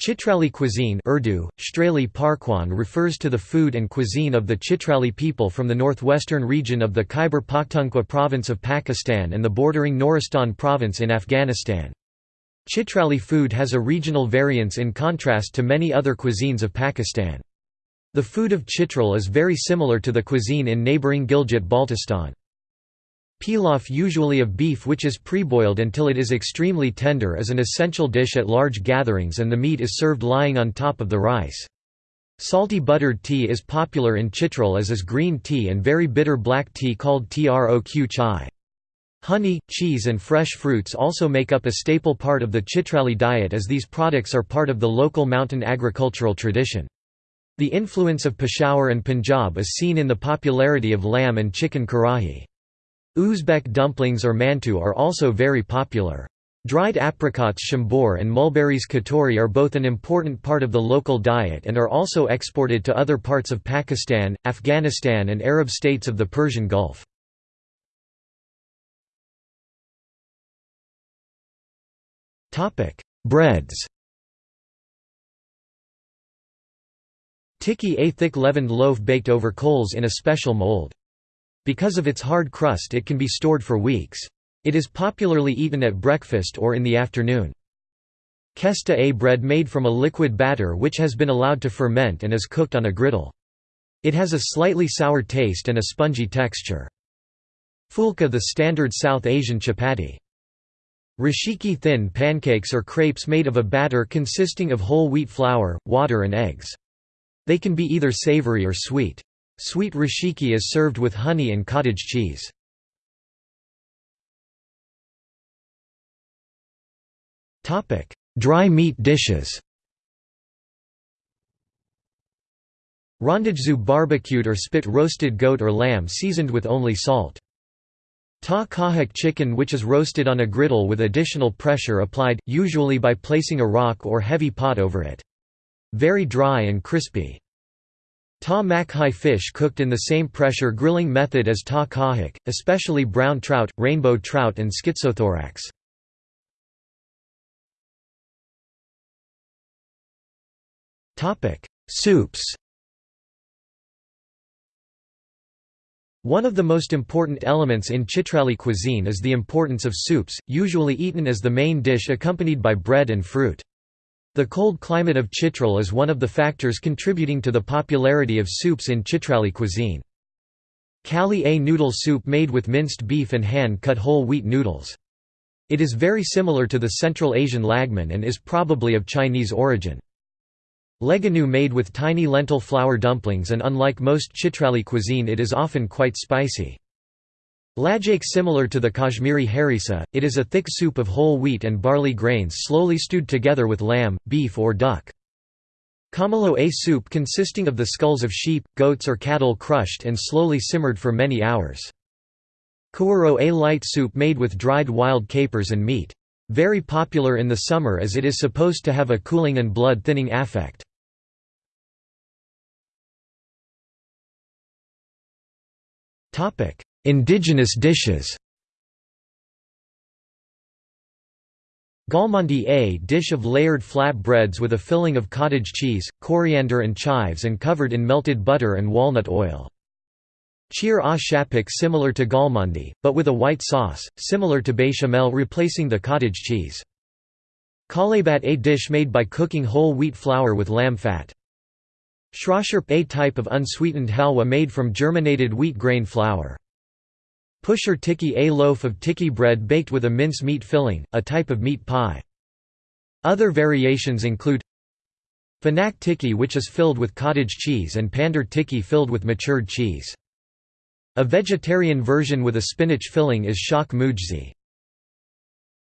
Chitrali cuisine Urdu, Parkwan refers to the food and cuisine of the Chitrali people from the northwestern region of the Khyber Pakhtunkhwa province of Pakistan and the bordering Nuristan province in Afghanistan. Chitrali food has a regional variance in contrast to many other cuisines of Pakistan. The food of Chitral is very similar to the cuisine in neighbouring Gilgit-Baltistan. Pilaf usually of beef which is pre-boiled until it is extremely tender is an essential dish at large gatherings and the meat is served lying on top of the rice. Salty buttered tea is popular in Chitral as is green tea and very bitter black tea called troq chai. Honey, cheese and fresh fruits also make up a staple part of the Chitrali diet as these products are part of the local mountain agricultural tradition. The influence of Peshawar and Punjab is seen in the popularity of lamb and chicken karahi. Uzbek dumplings or mantu are also very popular. Dried apricots shambur and mulberries katori are both an important part of the local diet and are also exported to other parts of Pakistan, Afghanistan and Arab states of the Persian Gulf. Breads Tikki a thick leavened loaf baked over coals in a special mold. Because of its hard crust it can be stored for weeks. It is popularly eaten at breakfast or in the afternoon. Kesta a bread made from a liquid batter which has been allowed to ferment and is cooked on a griddle. It has a slightly sour taste and a spongy texture. Fulka the standard South Asian chapati. Rashiki thin pancakes or crepes made of a batter consisting of whole wheat flour, water and eggs. They can be either savory or sweet. Sweet rashiki is served with honey and cottage cheese. Dry meat dishes Rondajzu barbecued or spit roasted goat or lamb seasoned with only salt. Ta kahak chicken which is roasted on a griddle with additional pressure applied, usually by placing a rock or heavy pot over it. Very dry and crispy. Ta makhai fish cooked in the same pressure grilling method as ta kahak, especially brown trout, rainbow trout and schizothorax. Soups One of the most important elements in Chitrali cuisine is the importance of soups, usually eaten as the main dish accompanied by bread and fruit. The cold climate of Chitral is one of the factors contributing to the popularity of soups in Chitrali cuisine. Kali a noodle soup made with minced beef and hand-cut whole wheat noodles. It is very similar to the Central Asian lagman and is probably of Chinese origin. Leganu made with tiny lentil flour dumplings and unlike most Chitrali cuisine it is often quite spicy. Lajak similar to the Kashmiri harissa, it is a thick soup of whole wheat and barley grains slowly stewed together with lamb, beef or duck. Kamalo a soup consisting of the skulls of sheep, goats or cattle crushed and slowly simmered for many hours. Kuaro a light soup made with dried wild capers and meat. Very popular in the summer as it is supposed to have a cooling and blood-thinning effect. Indigenous dishes Galmandi a dish of layered flat breads with a filling of cottage cheese, coriander and chives and covered in melted butter and walnut oil. Cheer a shapak similar to galmandi, but with a white sauce, similar to bechamel replacing the cottage cheese. Kalebat a dish made by cooking whole wheat flour with lamb fat. Shrasharp a type of unsweetened halwa made from germinated wheat grain flour. Pusher tikki a loaf of tikki bread baked with a mince meat filling, a type of meat pie. Other variations include Fanak tikki which is filled with cottage cheese and Pandar tikki filled with matured cheese. A vegetarian version with a spinach filling is shak mujzi.